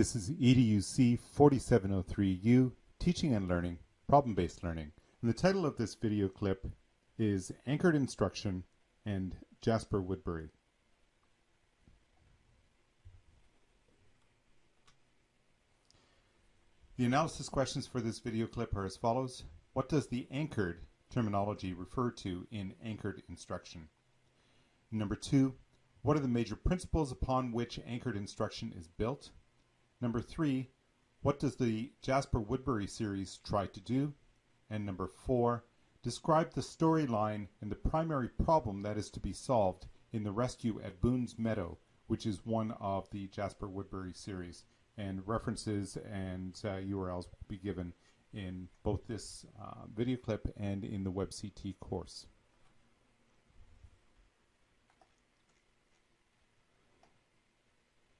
This is EDUC 4703U, Teaching and Learning, Problem-Based Learning. And the title of this video clip is Anchored Instruction and Jasper Woodbury. The analysis questions for this video clip are as follows. What does the anchored terminology refer to in anchored instruction? Number two, what are the major principles upon which anchored instruction is built? Number three, what does the Jasper Woodbury series try to do? And number four, describe the storyline and the primary problem that is to be solved in the rescue at Boone's Meadow, which is one of the Jasper Woodbury series and references and uh, URLs will be given in both this uh, video clip and in the WebCT course.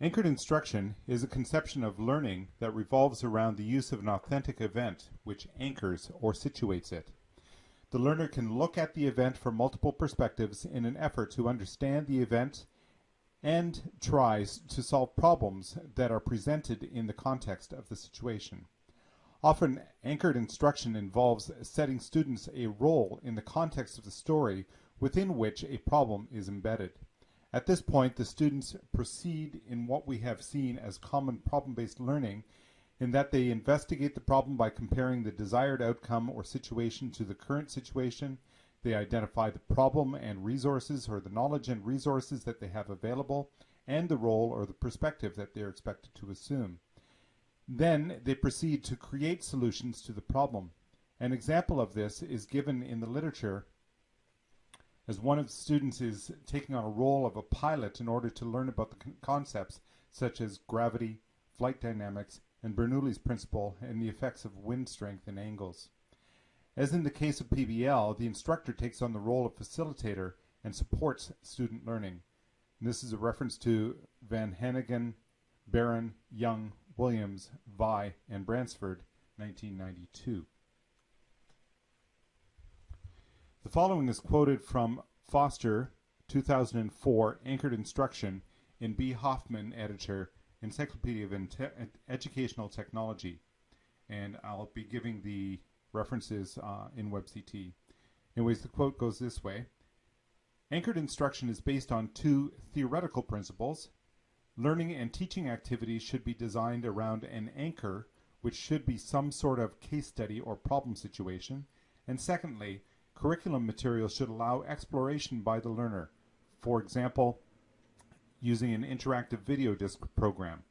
Anchored instruction is a conception of learning that revolves around the use of an authentic event which anchors or situates it. The learner can look at the event from multiple perspectives in an effort to understand the event and tries to solve problems that are presented in the context of the situation. Often, anchored instruction involves setting students a role in the context of the story within which a problem is embedded. At this point, the students proceed in what we have seen as common problem-based learning in that they investigate the problem by comparing the desired outcome or situation to the current situation they identify the problem and resources or the knowledge and resources that they have available and the role or the perspective that they're expected to assume. Then they proceed to create solutions to the problem. An example of this is given in the literature as one of the students is taking on a role of a pilot in order to learn about the concepts such as gravity, flight dynamics, and Bernoulli's principle and the effects of wind strength and angles. As in the case of PBL, the instructor takes on the role of facilitator and supports student learning. And this is a reference to Van Haneghan, Barron, Young, Williams, Vye, and Bransford, 1992. The following is quoted from Foster, 2004, Anchored Instruction in B. Hoffman, editor, Encyclopedia of Educational Technology. And I'll be giving the references uh, in WebCT. Anyways, the quote goes this way. Anchored instruction is based on two theoretical principles. Learning and teaching activities should be designed around an anchor, which should be some sort of case study or problem situation. And secondly, curriculum materials should allow exploration by the learner. For example, using an interactive video disc program.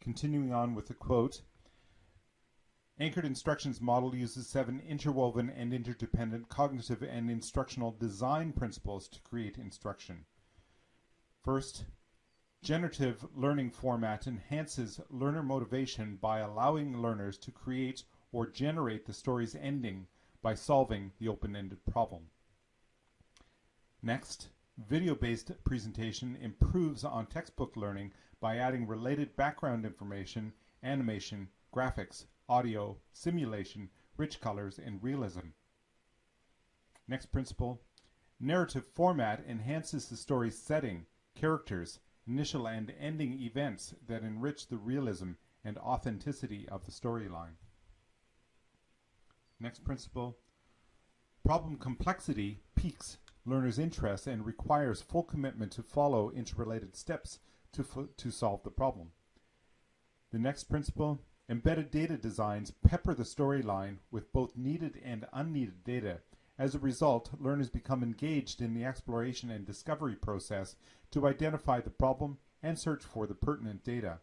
Continuing on with the quote, Anchored Instructions model uses seven interwoven and interdependent cognitive and instructional design principles to create instruction. First, generative learning format enhances learner motivation by allowing learners to create or generate the story's ending by solving the open-ended problem. Next, Video-based presentation improves on textbook learning by adding related background information, animation, graphics, audio, simulation, rich colors, and realism. Next principle, narrative format enhances the story's setting, characters, initial and ending events that enrich the realism and authenticity of the storyline. Next principle, problem complexity peaks learner's interest and requires full commitment to follow interrelated steps to, to solve the problem. The next principle, embedded data designs pepper the storyline with both needed and unneeded data. As a result, learners become engaged in the exploration and discovery process to identify the problem and search for the pertinent data.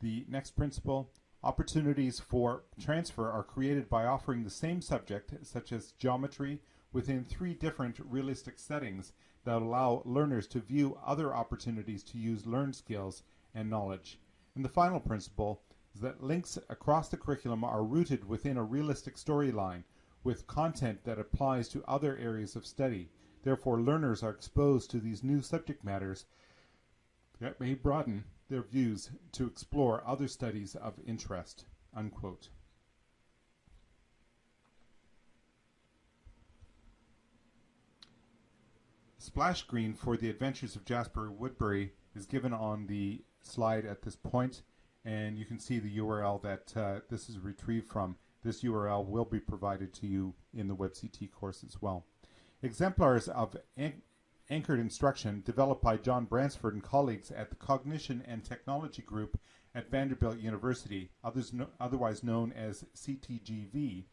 The next principle, opportunities for transfer are created by offering the same subject, such as geometry, within three different realistic settings that allow learners to view other opportunities to use learned skills and knowledge. And the final principle is that links across the curriculum are rooted within a realistic storyline with content that applies to other areas of study. Therefore, learners are exposed to these new subject matters that may broaden their views to explore other studies of interest. Unquote. splash screen for the Adventures of Jasper Woodbury is given on the slide at this point, and you can see the URL that uh, this is retrieved from. This URL will be provided to you in the WebCT course as well. Exemplars of an anchored instruction developed by John Bransford and colleagues at the Cognition and Technology Group at Vanderbilt University, no, otherwise known as CTGV,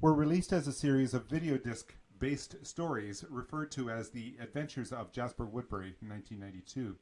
were released as a series of video disc based stories referred to as the Adventures of Jasper Woodbury in 1992.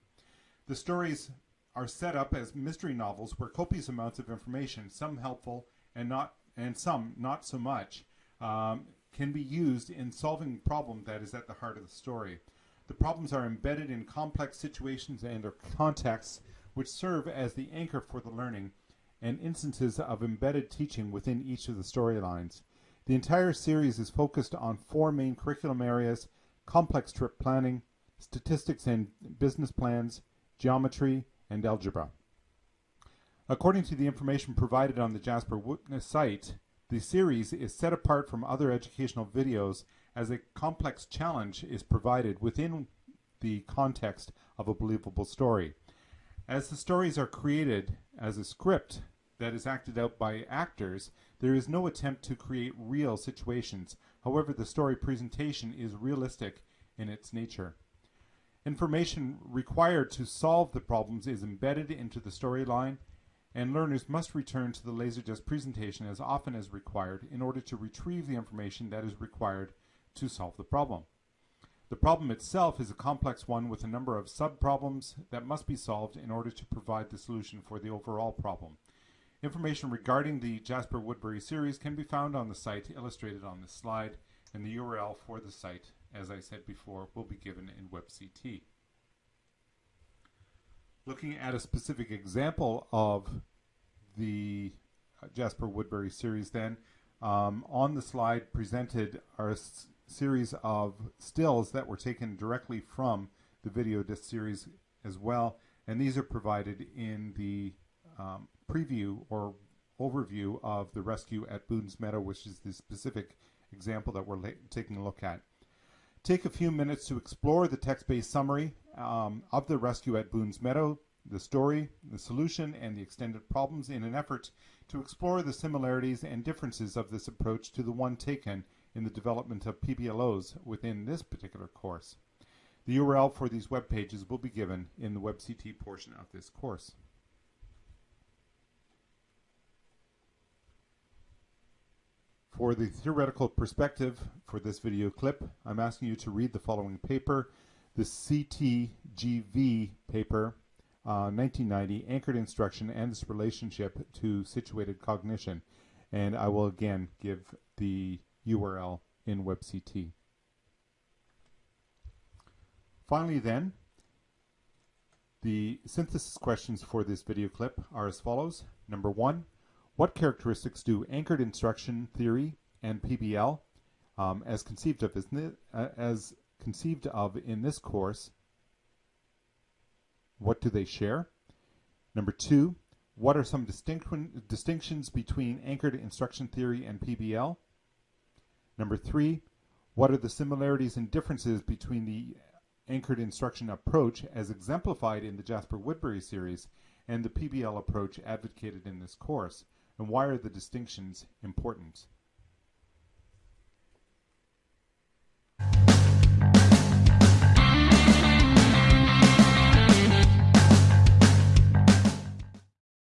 The stories are set up as mystery novels where copious amounts of information, some helpful and not and some not so much, um, can be used in solving the problem that is at the heart of the story. The problems are embedded in complex situations and or contexts which serve as the anchor for the learning and instances of embedded teaching within each of the storylines. The entire series is focused on four main curriculum areas, complex trip planning, statistics and business plans, geometry, and algebra. According to the information provided on the Jasper Witness site, the series is set apart from other educational videos as a complex challenge is provided within the context of a believable story. As the stories are created as a script that is acted out by actors, there is no attempt to create real situations. However, the story presentation is realistic in its nature. Information required to solve the problems is embedded into the storyline, and learners must return to the LaserDisc presentation as often as required in order to retrieve the information that is required to solve the problem. The problem itself is a complex one with a number of sub-problems that must be solved in order to provide the solution for the overall problem. Information regarding the Jasper Woodbury series can be found on the site illustrated on this slide, and the URL for the site, as I said before, will be given in WebCT. Looking at a specific example of the uh, Jasper Woodbury series then, um, on the slide presented are a series of stills that were taken directly from the video disc series as well. And these are provided in the um, preview or overview of the rescue at Boone's Meadow, which is the specific example that we're taking a look at. Take a few minutes to explore the text-based summary um, of the rescue at Boone's Meadow, the story, the solution, and the extended problems in an effort to explore the similarities and differences of this approach to the one taken in the development of PBLOs within this particular course. The URL for these web pages will be given in the WebCT portion of this course. For the theoretical perspective for this video clip, I'm asking you to read the following paper, the CTGV paper, uh, 1990, Anchored Instruction and its Relationship to Situated Cognition. And I will again give the URL in WebCT. Finally then, the synthesis questions for this video clip are as follows. Number one, what characteristics do anchored instruction theory and PBL um, as conceived of as, uh, as conceived of in this course, what do they share? Number two, what are some distinctions between anchored instruction theory and PBL? Number three, what are the similarities and differences between the anchored instruction approach as exemplified in the Jasper Woodbury series and the PBL approach advocated in this course, and why are the distinctions important?